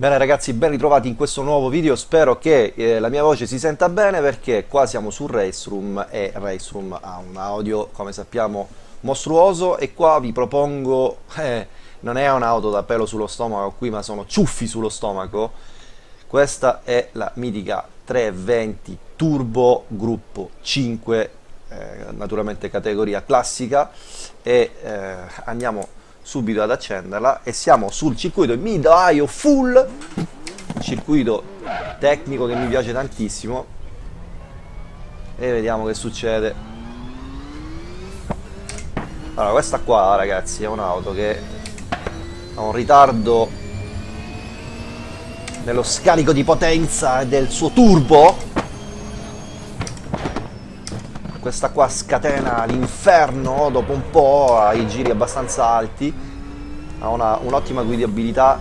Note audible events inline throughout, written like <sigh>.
Bene ragazzi, ben ritrovati in questo nuovo video, spero che eh, la mia voce si senta bene perché qua siamo su Race Room e Race Room ha un audio, come sappiamo, mostruoso. E qua vi propongo, <laughs> eh, non è un'auto da pelo sullo stomaco qui ma sono ciuffi sullo stomaco, questa è la mitica 320 Turbo gruppo 5, eh, naturalmente categoria classica. E eh, andiamo subito ad accenderla e siamo sul circuito Mid-Ohio Full circuito tecnico che mi piace tantissimo. E vediamo che succede. Allora questa qua ragazzi è un'auto che ha un ritardo nello scarico di potenza del suo turbo questa qua scatena l'inferno dopo un po' ai giri abbastanza alti ha un'ottima un guidabilità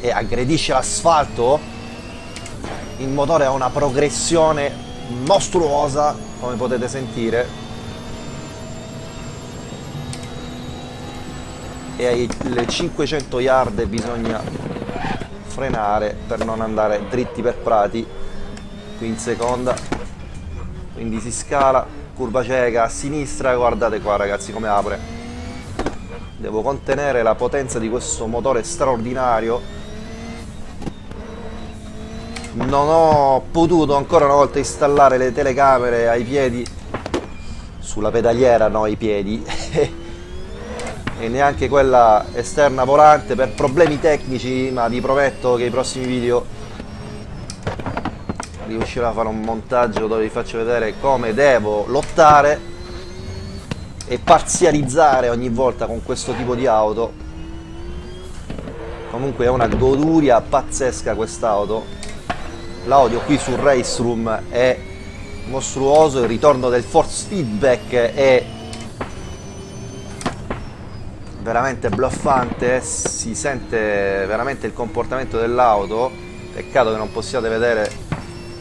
e aggredisce l'asfalto. Il motore ha una progressione mostruosa come potete sentire. E ai 500 yard bisogna frenare per non andare dritti per prati qui in seconda quindi si scala curva cieca a sinistra guardate qua ragazzi come apre. Devo contenere la potenza di questo motore straordinario. Non ho potuto ancora una volta installare le telecamere ai piedi. Sulla pedaliera no ai piedi. <laughs> E neanche quella esterna volante per problemi tecnici ma vi prometto che i prossimi video riuscirò a fare un montaggio dove vi faccio vedere come devo lottare e parzializzare ogni volta con questo tipo di auto. Comunque è una goduria pazzesca quest'auto. L'audio qui sul Race Room è mostruoso il ritorno del force feedback è veramente bluffante si sente veramente il comportamento dell'auto. Peccato che non possiate vedere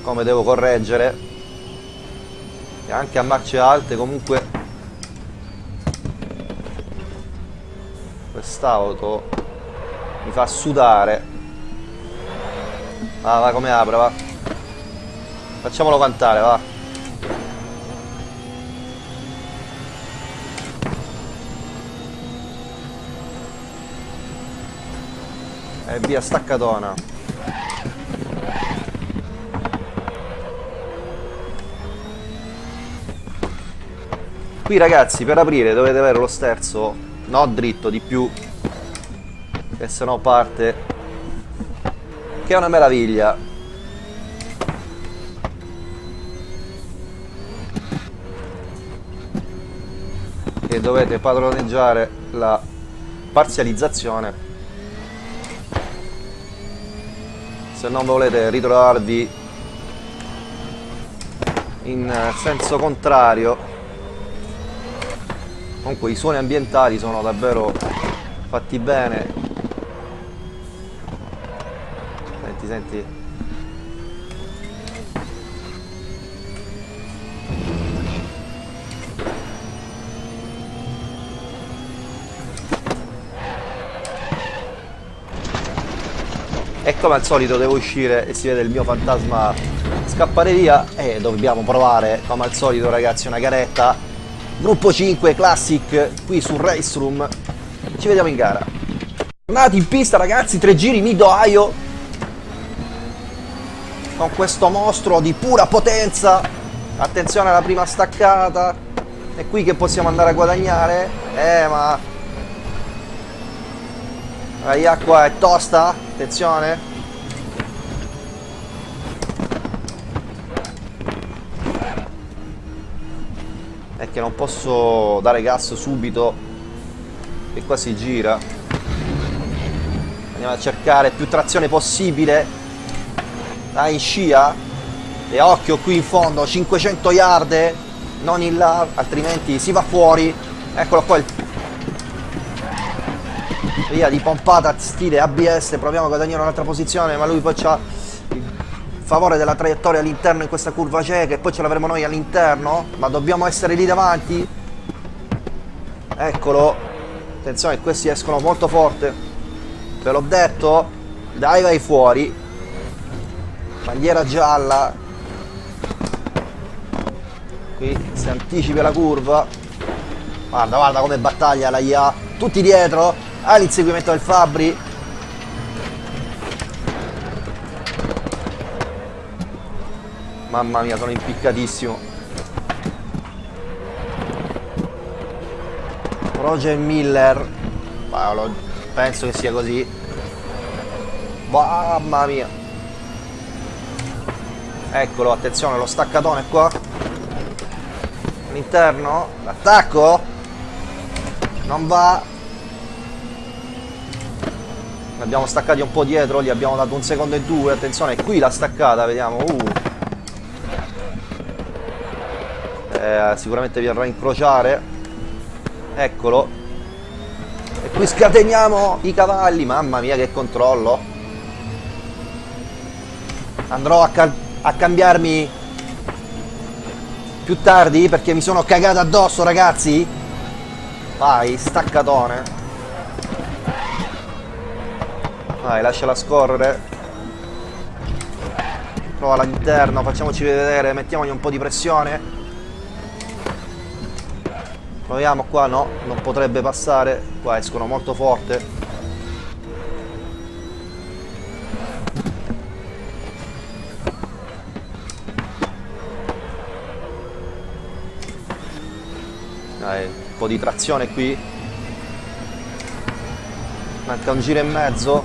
come devo correggere. E anche a marce alte comunque quest'auto mi fa sudare. Ah va come apre va. Facciamolo cantare va. E via staccatona Qui ragazzi per aprire dovete avere lo sterzo no dritto di più. Che se no parte. Che è una meraviglia. E dovete padroneggiare la parzializzazione. Se non volete ritrovarvi in senso contrario comunque i suoni ambientali sono davvero fatti bene. Senti senti. E come al solito devo uscire e si vede il mio fantasma scappare via e dobbiamo provare come al solito ragazzi una garetta Gruppo 5 Classic qui su Race Room. Ci vediamo in gara. Tornati in pista ragazzi, tre giri Mid Ohio. Con questo mostro di pura potenza. Attenzione alla prima staccata. È qui che possiamo andare a guadagnare. Eh ma... La acqua è tosta. Attenzione. Che non posso dare gas subito e qua si gira. Andiamo a cercare più trazione possibile. Dai in scia. E occhio qui in fondo 500 yard non in là altrimenti si va fuori. Eccolo qua il via di pompata stile ABS proviamo a guadagnare un'altra posizione ma lui poi c'ha favore della traiettoria all'interno in questa curva cieca e poi ce l'avremo noi all'interno ma dobbiamo essere lì davanti. Eccolo. Attenzione questi escono molto forte. Ve l'ho detto dai vai fuori. Bandiera gialla. Qui si anticipa la curva. Guarda guarda come battaglia la IA tutti dietro. Ah l'inseguimento del Fabri mamma mia sono impiccatissimo. Roger Miller. Paolo, penso che sia così. Mamma mia. Eccolo attenzione lo staccatone qua. All'interno. L'attacco. Non va. Ne abbiamo staccati un po' dietro gli abbiamo dato un secondo e due. Attenzione qui la staccata vediamo. Uh. Eh, sicuramente vi a incrociare. Eccolo. E qui scateniamo i cavalli. Mamma mia che controllo. Andrò a, ca a cambiarmi più tardi perché mi sono cagato addosso ragazzi. Vai staccatone. Vai lasciala scorrere. Prova all'interno facciamoci vedere mettiamogli un po' di pressione proviamo qua no non potrebbe passare qua escono molto forte Dai, un po' di trazione qui. Manca un giro e mezzo.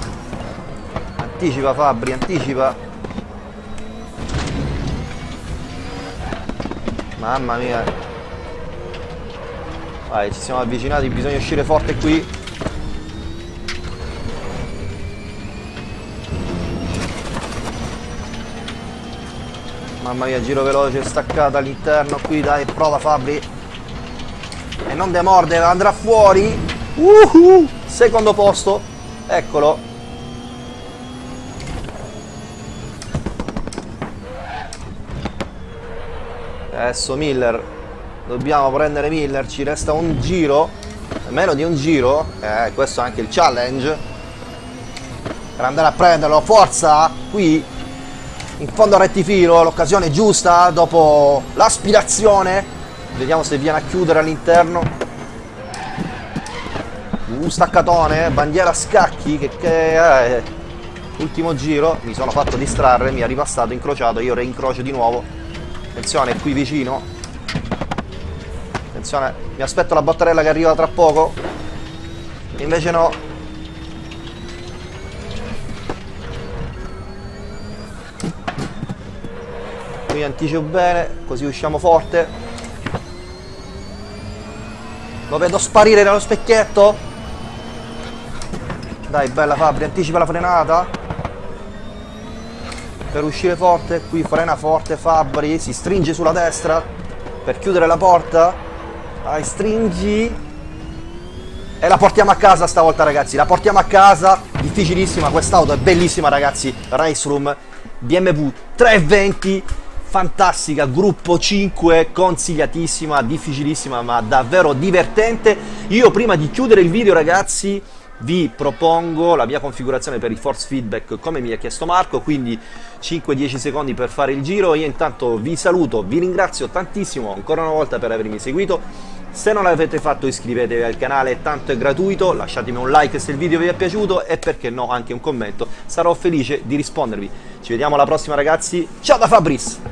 Anticipa Fabri, anticipa. Mamma mia. Vai, ci siamo avvicinati, bisogna uscire forte qui. Mamma mia, giro veloce, staccata all'interno qui, dai, prova Fabri. E non demorde, andrà fuori. Uhu, secondo posto. Eccolo. Adesso Miller. Dobbiamo prendere Miller. Ci resta un giro. Meno di un giro. Eh, questo è anche il challenge. Per andare a prenderlo. Forza. Qui. In fondo a rettifilo. L'occasione giusta. Dopo l'aspirazione Vediamo se viene a chiudere all'interno. Un staccatone, bandiera a scacchi, che, che è... Ultimo giro, mi sono fatto distrarre, mi è ripassato, incrociato, io reincrocio di nuovo. Attenzione, qui vicino. Attenzione, mi aspetto la batterella che arriva tra poco. Invece no. Qui anticipo bene, così usciamo forte. Lo vedo sparire dallo specchietto. Dai, bella Fabri, anticipa la frenata. Per uscire forte, qui frena forte Fabri, si stringe sulla destra per chiudere la porta. Dai, stringi. E la portiamo a casa stavolta ragazzi, la portiamo a casa. Difficilissima, quest'auto è bellissima ragazzi. Race Room BMW 320 fantastica, gruppo 5, consigliatissima, difficilissima ma davvero divertente. Io prima di chiudere il video ragazzi vi propongo la mia configurazione per il force feedback come mi ha chiesto Marco, quindi 5-10 secondi per fare il giro. Io intanto vi saluto, vi ringrazio tantissimo ancora una volta per avermi seguito. Se non l'avete fatto iscrivetevi al canale, tanto è gratuito, lasciatemi un like se il video vi è piaciuto e perché no anche un commento, sarò felice di rispondervi. Ci vediamo alla prossima ragazzi, ciao da Fabrice!